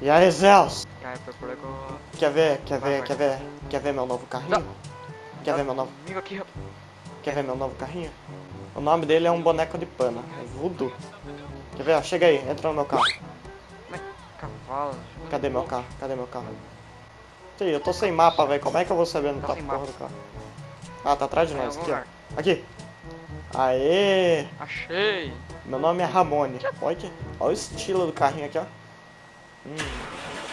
E aí, Zeus? Quer ver, quer ver, quer ver, quer ver meu novo carrinho? Quer ver meu novo, quer ver meu novo carrinho? O nome dele é um boneco de pano, é Voodoo. Quer ver, ó, chega aí, entra no meu carro. Cavalo. Cadê meu carro? Cadê meu carro? Sim, eu tô sem mapa, velho, como é que eu vou saber onde Tá a porra do carro? Ah, tá atrás de Tá nós, aqui, ó. Aqui. Aê! Achei. Meu nome é Ramone. Olha. Olha o estilo do carrinho aqui, ó. Hum.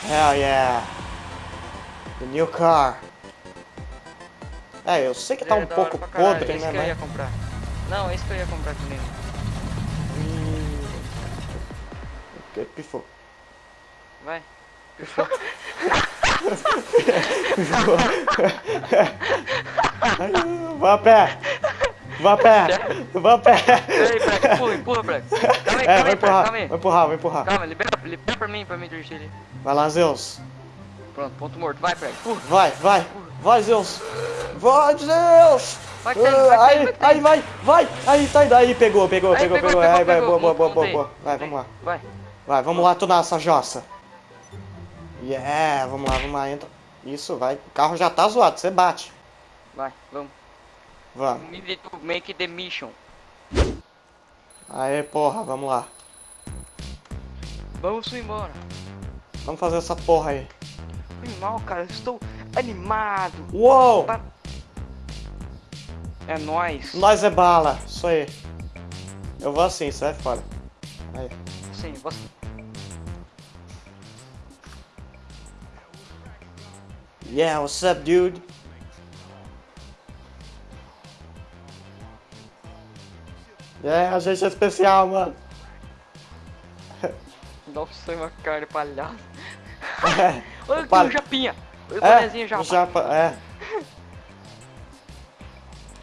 Hell yeah! The new car. É, eu sei que tá um é hora pouco podre, esse né, que eu ia comprar. Não, esse que eu ia comprar também. Hum. Que pifou. Vai. Vá a pé! Vá a pé! Vá a pé! Peraí, Breck, empurra, empurra, Breck. Calma aí, É, calma vai aí, empurrar, calma aí. vai empurrar, vai empurrar. Calma, libera, libera pra mim, pra mim dirigir ele. Vai lá, Zeus. Pronto, ponto morto. Vai, Breck, empurra. Vai, vai. Vai, Zeus. Vai, Zeus. Vai vai tá Aí, vai aí, vai, vai. Aí, tá indo. Aí, pegou, pegou, Aí, pegou, pegou. pegou, Aí, pegou, vai, pegou. boa, boa, boa, boa. Vai, vamos lá. Vai. Vai, vamos lá tunar essa jossa. Yeah, vamos lá, vamos lá, entra. Isso, vai. O carro já tá zoado, você bate. Vai, vamos. Me need to make the mission. Aí, porra, vamos lá. Vamos embora. Vamos fazer essa porra aí. Mal, cara. Eu estou animado. Uou! É nóis. Nós é bala, isso aí. Eu vou assim, sai fora. Aí. Sim, você. Yeah, what's up, dude? É, a gente é especial, mano. Nossa, uma cara palhaço. É, Olha aqui Pal- o Japinha. O é, bonezinho o japa, é.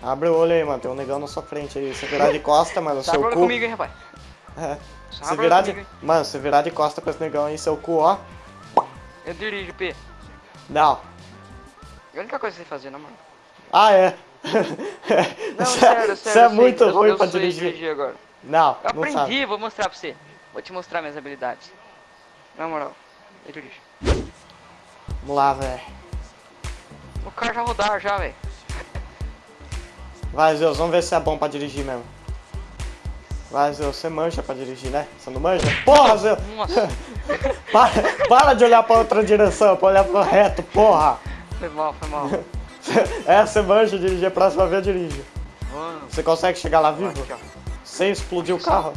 Abre o olho aí, mano. Tem um negão na sua frente aí. Se virar de costa, mano, Tá seu cu. comigo, hein, rapaz. É. Se virar de. Mano, se virar de costa pra esse negão aí, seu cu, ó. Eu dirijo, P. Não. É a única coisa que você fazer, não, mano. Ah, é. Não, Você sério, é- sério. Você é muito ruim eu pra sei dirigir. agora. Não, Eu não sabe. aprendi, vou mostrar pra você. Vou te mostrar minhas habilidades. Na moral, eu dirijo. Vamos lá, velho. O carro já rodar já, velho. Vai, Zeus, vamos ver se é bom pra dirigir mesmo. Vai, Zeus, você mancha pra dirigir, né? Você não manja? Porra, Zeus! Nossa, Para, para de olhar pra outra direção, pra olhar pro reto, porra! foi mal, foi mal. É, você manja dirigir, a próxima vez dirige. Mano, Você consegue chegar lá vivo? Sem explodir o carro?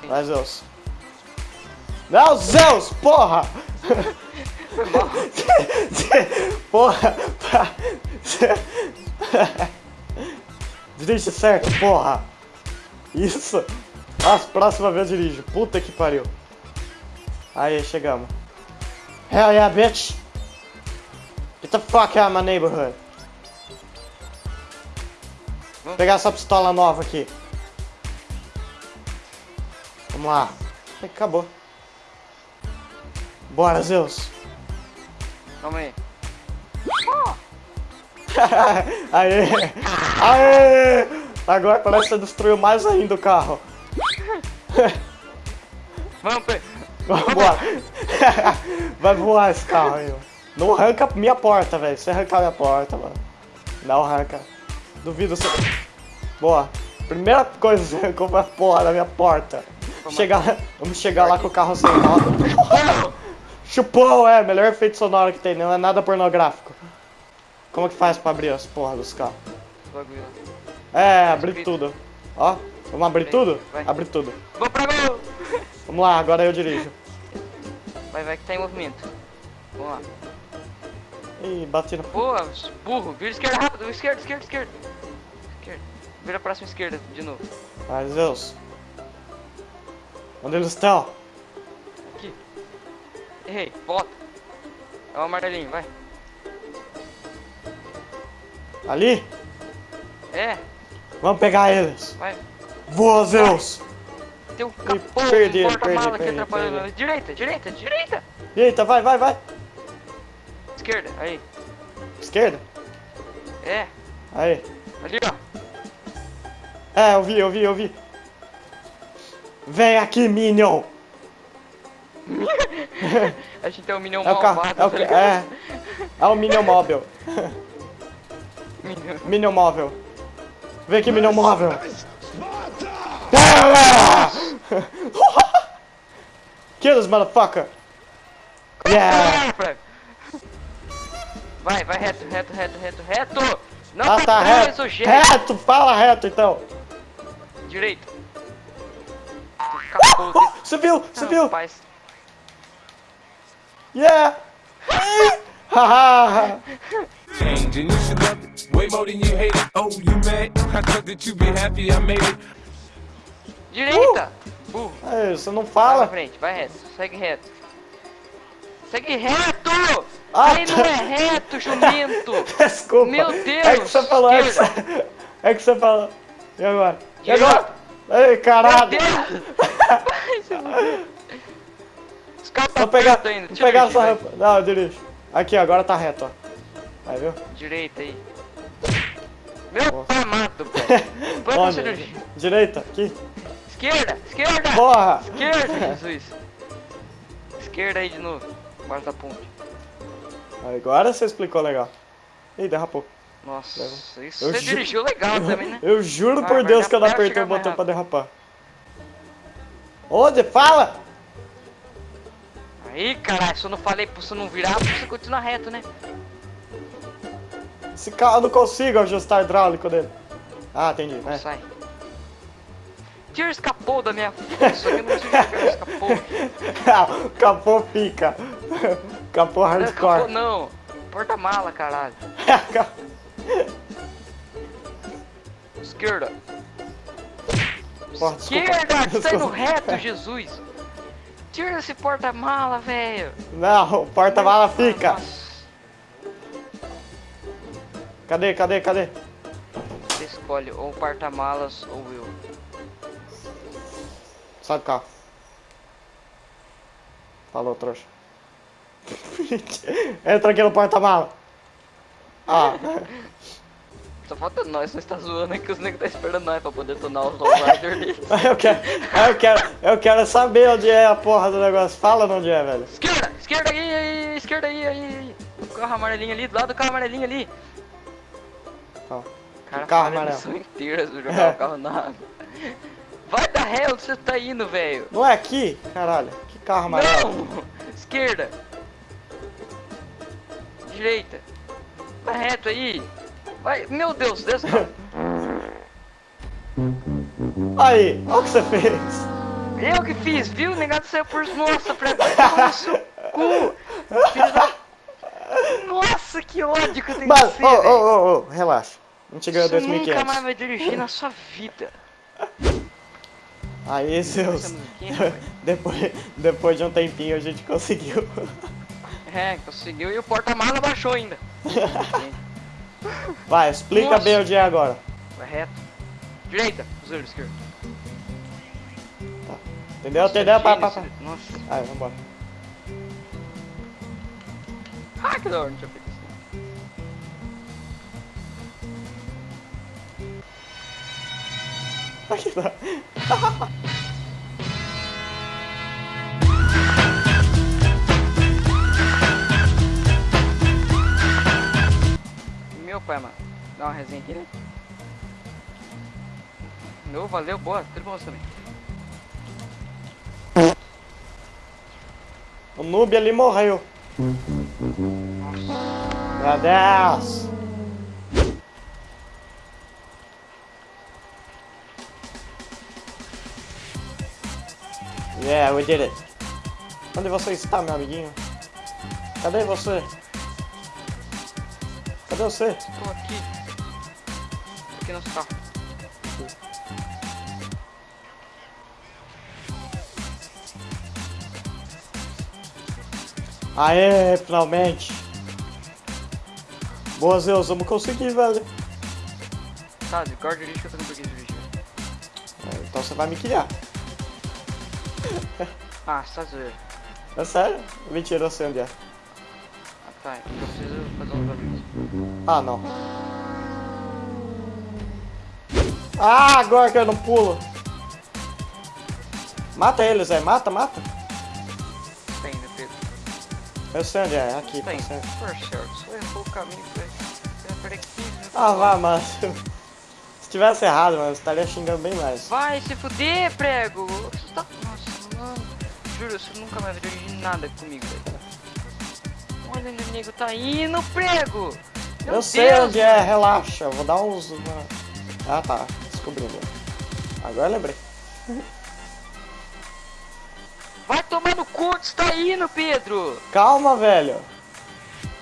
Sim. Vai, Zeus. Não, Zeus, porra! Porra! Dirige certo, porra! Isso! As próxima vez eu dirijo. Puta que pariu. Aí, chegamos. Hell yeah, bitch! The fuck out of my neighborhood. Vou pegar essa pistola nova aqui. Vamos lá. Acabou. Bora, Zeus. Calma aí. Aê! Aê! Agora parece que você destruiu mais ainda o carro. Vamos, P. Vambora. Vai voar esse carro aí. Não arranca minha porta, velho. Se arrancar minha porta, mano. Não arranca. Duvido você. Boa. Primeira coisa que você arrancou foi a porra da minha porta. Chegar, vamos chegar lá com o carro sem roda. Chupou, é. Melhor efeito sonoro que tem. Não é nada pornográfico. Como que faz pra abrir as porras dos carros? É, abrir tudo. Ó, vamos abrir tudo? Abrir tudo. Vou pra gol! Vamos lá, agora eu dirijo. Vai, vai que tá em movimento. Vamos lá. Ih, bati no... Boa, burro. Vira esquerda rápido. Esquerda, esquerda, esquerda. Esquerda. Vira a próxima esquerda de novo. Ai, Zeus. Onde eles estão? Aqui. Errei. Volta. É o amarelinho, vai. Ali? É, Vamos pegar eles. vai. Voa, Zeus. Tem um capô, perdi, um porta-mala aqui atrapalhando. Direita, direita, direita. Eita, vai, vai, vai. Esquerda, aí. Esquerda. É, Aí. ali ó. É, eu vi, eu vi, eu vi. Vem aqui, Minion. A gente tem um Minion É o carro. malvado, É o, tá é, é o Minion Móvel. Minion. Minion Móvel. Vem aqui, Minion Móvel. Kill this motherfucker. Yeah. Vai, vai reto, reto, reto, reto, reto! Não Ah, tá tá reto. gente! Reto, fala reto então. Direito. Capô, Oh, subiu, subiu. Rapaz. Yeah. Haha. change and you should love it way more than you hate it. Oh, you mad? I thought that you'd be happy I made it. Direita! Burro. Aí, você não Vai pra fala. frente, vai reto, segue reto. Segue reto! Ah, Aí tá. não é reto, jumento! Desculpa. Meu Deus, É que você falou. É que você, é que você falou. E agora? E agora? Ei, Meu caralho. Deus! Os caras tá Vou pegar, ainda. vou pegar essa rampa. Não, eu dirijo. Aqui, agora tá reto, ó. Vai, viu? Direita aí. Meu velho. Põe pra Onde? cirurgia. Direita, aqui. Esquerda, esquerda! Porra! Esquerda, Jesus. Esquerda aí de novo. Embaixo da ponte. Agora você explicou legal. Ih, derrapou. Nossa, isso Eu você ju- dirigiu legal também, né? Eu juro Vai, por Deus que eu não apertei o botão pra derrapar. Onde? Fala! Aí, caralho, se eu não falei pra você não virar, você continua reto, né? Esse carro eu não consigo ajustar o hidráulico dele. Ah, entendi. Não É. sai. Tira esse capô da minha força, eu não esse capô. Ah, Capô pica. Capô Não, capô hardcore. não. Porta-mala, caralho. Esquerda. Porra. Esquerda, que indo Desculpa. reto, Jesus. Tira esse porta-mala, velho. Não, o porta-mala fica. Nossa. Cadê, cadê, cadê? Você escolhe ou porta-malas ou eu. Sai do carro. Falou, trouxa. Entra aqui no porta-mala. Ah, Só falta nós, nós tá zoando aqui, os negros tá esperando nós pra poder tornar os lowrider deles. eu quero, eu quero, eu quero saber onde é a porra do negócio. Fala onde é, velho. Esquerda, esquerda aí, aí, esquerda aí, aí. O carro amarelinho ali, do lado do carro amarelinho ali. Ó, Cara, carro falha a amarelo. inteira se jogar o carro na água. Vai da ré onde você tá indo, velho. Não é aqui? Caralho, que carro amarelo. Não! Esquerda. Direita. Vai reto aí. Vai, meu Deus, desce. Aí, olha o que você fez. Eu que fiz, viu? O negado saiu por... Nossa, pra tomar no seu cu. Da... Nossa, que ódio que eu tenho Mas, ô, você, velho. ô, ô, ô, relaxa. Não te ganhou Você nunca 2.500. mais vai dirigir na sua vida. Aí, seus. Depois, depois de um tempinho a gente conseguiu. É, conseguiu e o porta-mala baixou ainda. Vai, explica Nossa. bem onde é agora. Vai reto. Direita, zero esquerdo. Entendeu? Entendeu? Pá, pá, pá. Nossa. Aí, vambora. Ah, que da hora, não tinha feito isso. Aqui tá. Meu pai, mano. Dá uma resenha aqui, né? Meu, valeu, boa. Tudo bom também. O noob ali morreu. Meu Deus. Yeah, we did it. Onde você está, meu amiguinho? Cadê você? Cadê você? Tô aqui. Aqui no carro. Aê, finalmente. Boa, Zeus, vamos conseguir, velho. Tá, de guarda dirige que eu tô preguiça de dirigir. É, Então você vai me criar. Ah, você tá zoeiro. É sério? Mentira, eu sei onde é. Ah, tá. Eu preciso fazer uns barulhos. Ah, não. Ah, agora que eu não pulo. Mata eles, Zé. Mata, mata. tá indo, Pedro? Eu sei onde é, é aqui, Tá tá indo. certo. Por certo, você errou o caminho, velho. Você vai perder 15 minutos. Ah, vá, mas... Se tivesse errado, mano, eu estaria xingando bem mais. Vai se fuder, prego! Juro, você nunca mais vai dirigir nada comigo, velho. Olha onde o nego tá indo, prego! Meu eu sei Deus, onde é, relaxa, eu vou dar uns... uma- Ah, tá, descobri. Agora eu lembrei. Vai tomar no cu onde você tá indo, Pedro! Calma, velho.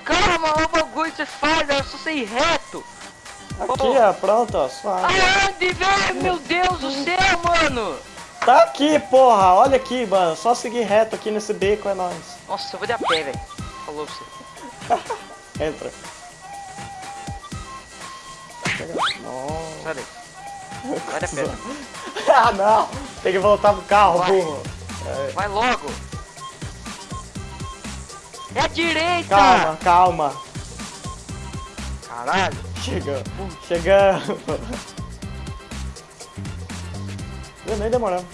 Calma, olha o bagulho que você faz, era só ir reto! Aqui, Ô. ó, pronto, ó, suave. Aonde, velho? Meu Deus do céu, mano! Tá aqui, porra, olha aqui, mano. Só seguir reto aqui nesse beco, é nóis. Nossa, eu vou de a pé, velho. Falou pra você. Entra. Nossa. Daí. Vai de a pé. ah, não. Tem que voltar pro carro, Vai. burro. Vai logo! É a direita! Calma, calma. Caralho! Chegando. Chegando. Nem demorando.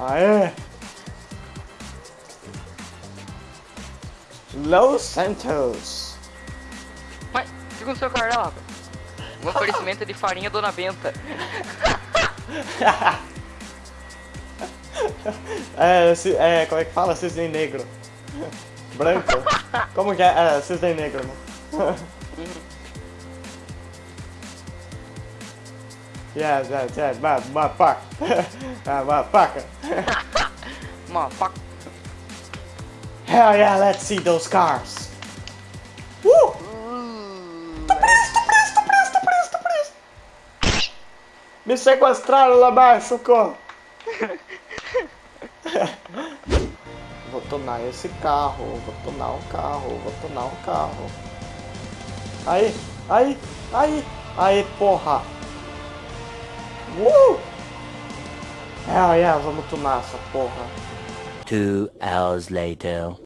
Aê. Los Santos. Mas, fica no seu carro, rapaz. Um oferecimento de farinha Dona Benta. É, esse- é, como é que fala? Cisne negro. Branco. Como que é? É, cisne negro, né? Yes, yes, yes, ma- motherfucker. Ah, motherfucker. Mano, fuck. Hell yeah, let's see those cars. Uh! Tô preso, tô preso, tô preso, tô preso, tô preso. Me sequestraram lá abaixo, socorro. Vou tornar esse carro, vou tornar um carro, vou tornar um carro. Aí, aí, aí, aí, porra. Uh! Hell yeah, vamos tunar essa porra. Two hours later.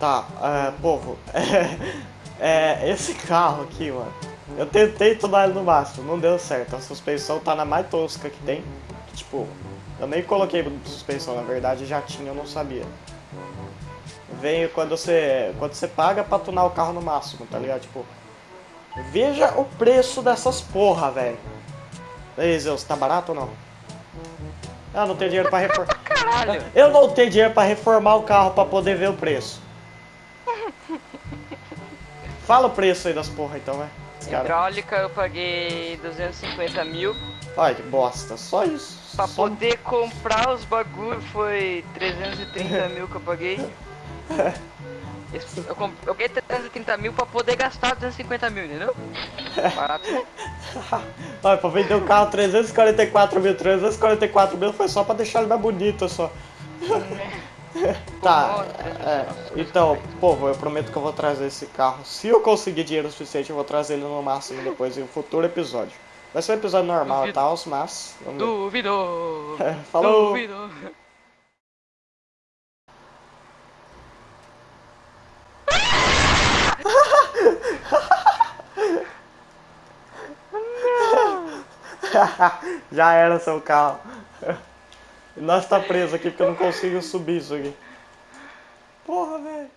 Tá, é, povo, é, esse carro aqui, mano, eu tentei tunar ele no máximo, não deu certo, a suspensão tá na mais tosca que tem, tipo, eu nem coloquei suspensão, na verdade já tinha, eu não sabia. Vem quando você, quando você paga pra tunar o carro no máximo, tá ligado, tipo, veja o preço dessas porra, velho. Ei, Zeus, tá barato ou não? Ah, não tenho dinheiro pra reformar. Caralho! Eu não tenho dinheiro pra reformar o carro pra poder ver o preço. Fala o preço aí das porra então, vai. Esse cara. Hidráulica eu paguei 250 mil. Ai, que bosta. Só isso. Pra Só... poder comprar os bagulho foi 330 mil que eu paguei. Eu, comp- eu paguei 330 mil pra poder gastar 250 mil, entendeu? Barato. Ai, pra vender o carro 344 mil. 344 mil foi só pra deixar ele mais bonito, só. tá, é, então, povo, eu prometo que eu vou trazer esse carro. Se eu conseguir dinheiro suficiente, eu vou trazer ele no máximo depois em um futuro episódio. Vai ser um episódio normal, Duvido. tá? Mas. Vamos ver. Duvido! Falou! Duvido! Já era seu carro. Nós tá preso aqui porque eu não consigo subir isso aqui. Porra, velho.